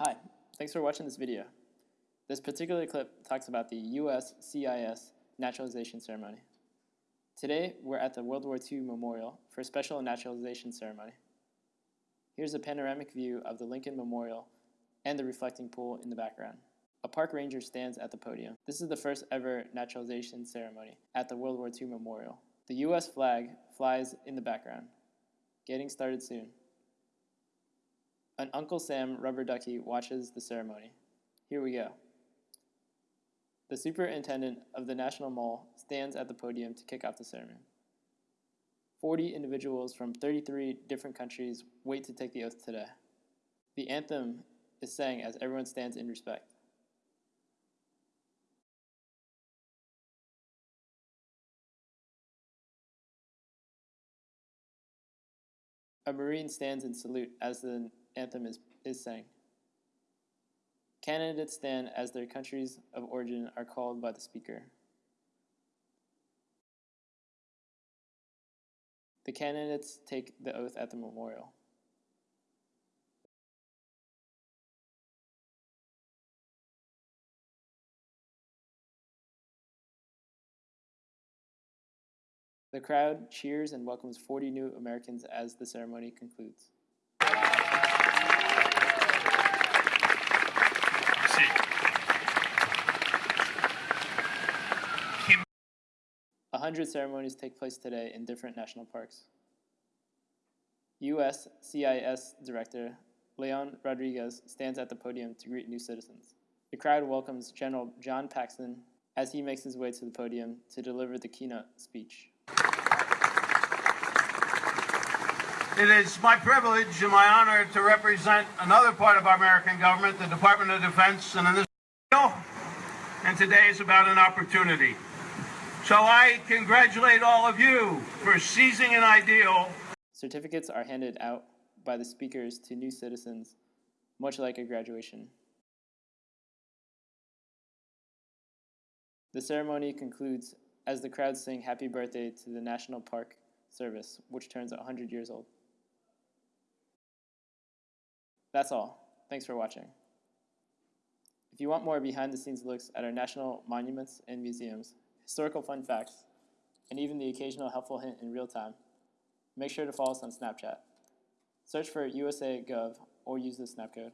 Hi, thanks for watching this video. This particular clip talks about the US CIS naturalization ceremony. Today, we're at the World War II Memorial for a special naturalization ceremony. Here's a panoramic view of the Lincoln Memorial and the reflecting pool in the background. A park ranger stands at the podium. This is the first ever naturalization ceremony at the World War II Memorial. The US flag flies in the background. Getting started soon. An Uncle Sam rubber ducky watches the ceremony. Here we go. The superintendent of the National Mall stands at the podium to kick off the ceremony. 40 individuals from 33 different countries wait to take the oath today. The anthem is sang as everyone stands in respect. A Marine stands in salute as the anthem is, is sang. Candidates stand as their countries of origin are called by the speaker. The candidates take the oath at the memorial. The crowd cheers and welcomes 40 new Americans as the ceremony concludes. A hundred ceremonies take place today in different national parks. U.S. CIS Director Leon Rodriguez stands at the podium to greet new citizens. The crowd welcomes General John Paxton as he makes his way to the podium to deliver the keynote speech. It is my privilege and my honor to represent another part of our American government, the Department of Defense, and in this and today is about an opportunity. So I congratulate all of you for seizing an ideal. Certificates are handed out by the speakers to new citizens, much like a graduation. The ceremony concludes as the crowd sing happy birthday to the National Park Service, which turns 100 years old. That's all. Thanks for watching. If you want more behind the scenes looks at our national monuments and museums, historical fun facts, and even the occasional helpful hint in real time, make sure to follow us on Snapchat. Search for USA Gov or use the snap code.